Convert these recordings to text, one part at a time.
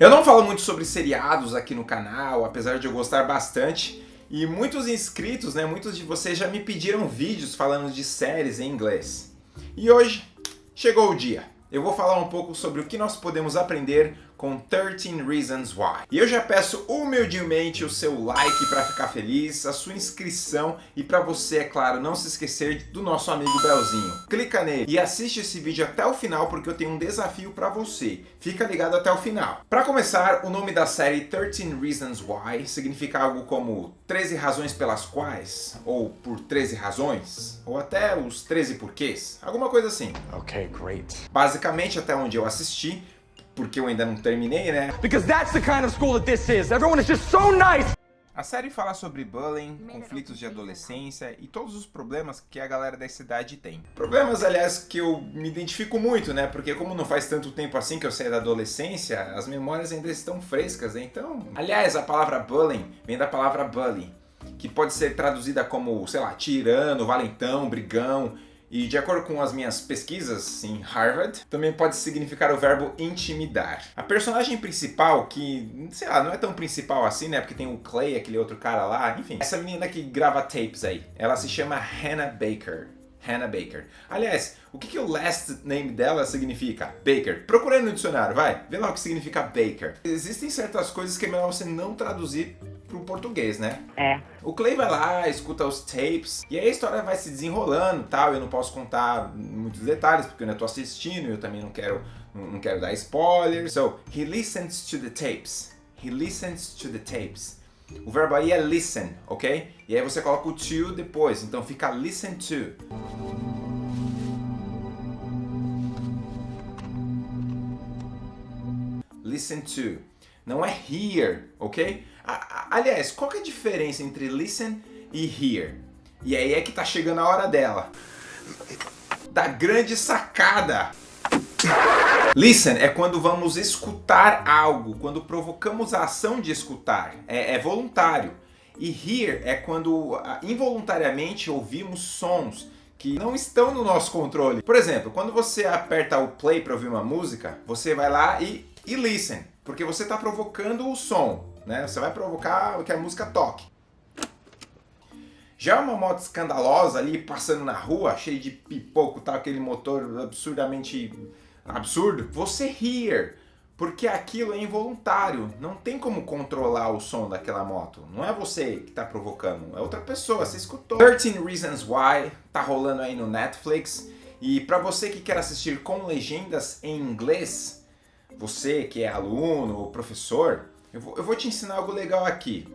Eu não falo muito sobre seriados aqui no canal, apesar de eu gostar bastante, e muitos inscritos, né, muitos de vocês já me pediram vídeos falando de séries em inglês. E hoje chegou o dia. Eu vou falar um pouco sobre o que nós podemos aprender com 13 Reasons Why. E eu já peço humildemente o seu like para ficar feliz, a sua inscrição e para você, é claro, não se esquecer do nosso amigo Belzinho. Clica nele e assiste esse vídeo até o final porque eu tenho um desafio para você. Fica ligado até o final. Para começar, o nome da série 13 Reasons Why significa algo como 13 razões pelas quais, ou por 13 razões, ou até os 13 porquês, alguma coisa assim. Ok, great. Basicamente, até onde eu assisti, porque eu ainda não terminei, né? Because that's the kind of school that this is. Everyone is just so nice. A série fala sobre bullying, conflitos de adolescência e todos os problemas que a galera da cidade tem. Problemas, aliás, que eu me identifico muito, né? Porque como não faz tanto tempo assim que eu saí da adolescência, as memórias ainda estão frescas, né? Então... Aliás, a palavra bullying vem da palavra bully, que pode ser traduzida como, sei lá, tirano, valentão, brigão, e de acordo com as minhas pesquisas em Harvard, também pode significar o verbo intimidar. A personagem principal, que, sei lá, não é tão principal assim, né? Porque tem o Clay, aquele outro cara lá, enfim. Essa menina que grava tapes aí, ela se chama Hannah Baker. Hannah Baker. Aliás, o que, que o last name dela significa? Baker. Procura aí no dicionário, vai. Vê lá o que significa Baker. Existem certas coisas que é melhor você não traduzir pro português, né? É. O Clay vai lá, escuta os tapes, e aí a história vai se desenrolando tal. Eu não posso contar muitos detalhes, porque eu ainda tô assistindo, e eu também não quero, não quero dar spoilers. So, he listens to the tapes. He listens to the tapes. O verbo aí é listen, ok? E aí você coloca o to depois, então fica listen to. Listen to. Não é hear, ok? Aliás, qual é a diferença entre listen e hear? E aí é que tá chegando a hora dela. Da grande sacada. Listen é quando vamos escutar algo, quando provocamos a ação de escutar, é, é voluntário. E hear é quando involuntariamente ouvimos sons que não estão no nosso controle. Por exemplo, quando você aperta o play para ouvir uma música, você vai lá e, e listen, porque você está provocando o som, né? Você vai provocar que a música toque. Já uma moto escandalosa ali passando na rua, cheio de pipoco, tá aquele motor absurdamente absurdo, você hear, porque aquilo é involuntário, não tem como controlar o som daquela moto, não é você que está provocando, é outra pessoa, você escutou. 13 Reasons Why, tá rolando aí no Netflix, e para você que quer assistir com legendas em inglês, você que é aluno ou professor, eu vou, eu vou te ensinar algo legal aqui.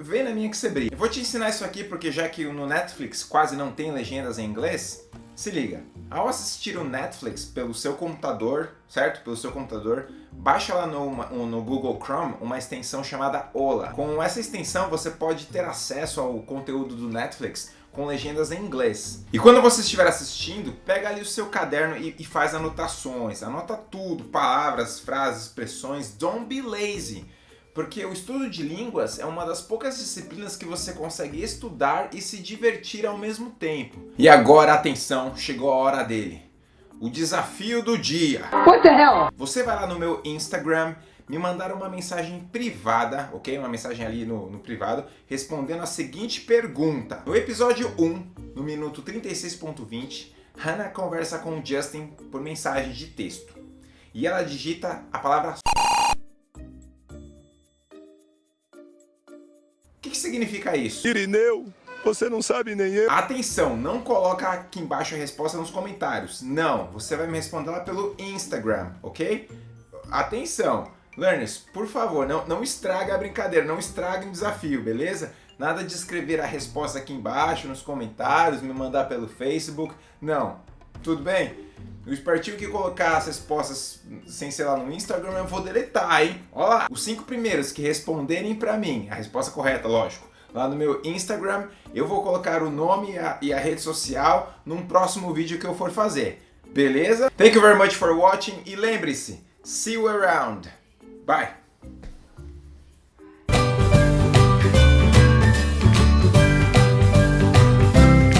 Vem na minha que você brilha. Eu vou te ensinar isso aqui porque já que no Netflix quase não tem legendas em inglês, se liga, ao assistir o Netflix pelo seu computador, certo? Pelo seu computador, baixa lá no, no Google Chrome uma extensão chamada Ola. Com essa extensão você pode ter acesso ao conteúdo do Netflix com legendas em inglês. E quando você estiver assistindo, pega ali o seu caderno e, e faz anotações. Anota tudo, palavras, frases, expressões. Don't be lazy. Porque o estudo de línguas é uma das poucas disciplinas que você consegue estudar e se divertir ao mesmo tempo. E agora, atenção, chegou a hora dele. O desafio do dia. What the hell? Você vai lá no meu Instagram, me mandar uma mensagem privada, ok? Uma mensagem ali no, no privado, respondendo a seguinte pergunta. No episódio 1, no minuto 36.20, Hannah conversa com o Justin por mensagem de texto. E ela digita a palavra O que, que significa isso? Irineu, você não sabe nem eu. Atenção, não coloca aqui embaixo a resposta nos comentários. Não, você vai me responder lá pelo Instagram, ok? Atenção, learners, por favor, não, não estraga a brincadeira, não estraga o desafio, beleza? Nada de escrever a resposta aqui embaixo, nos comentários, me mandar pelo Facebook, não. Tudo bem? O espertinho que colocar as respostas sem ser lá no Instagram, eu vou deletar, hein? Olha lá, os cinco primeiros que responderem pra mim, a resposta correta, lógico, lá no meu Instagram, eu vou colocar o nome e a, e a rede social num próximo vídeo que eu for fazer. Beleza? Thank you very much for watching e lembre-se, see you around. Bye!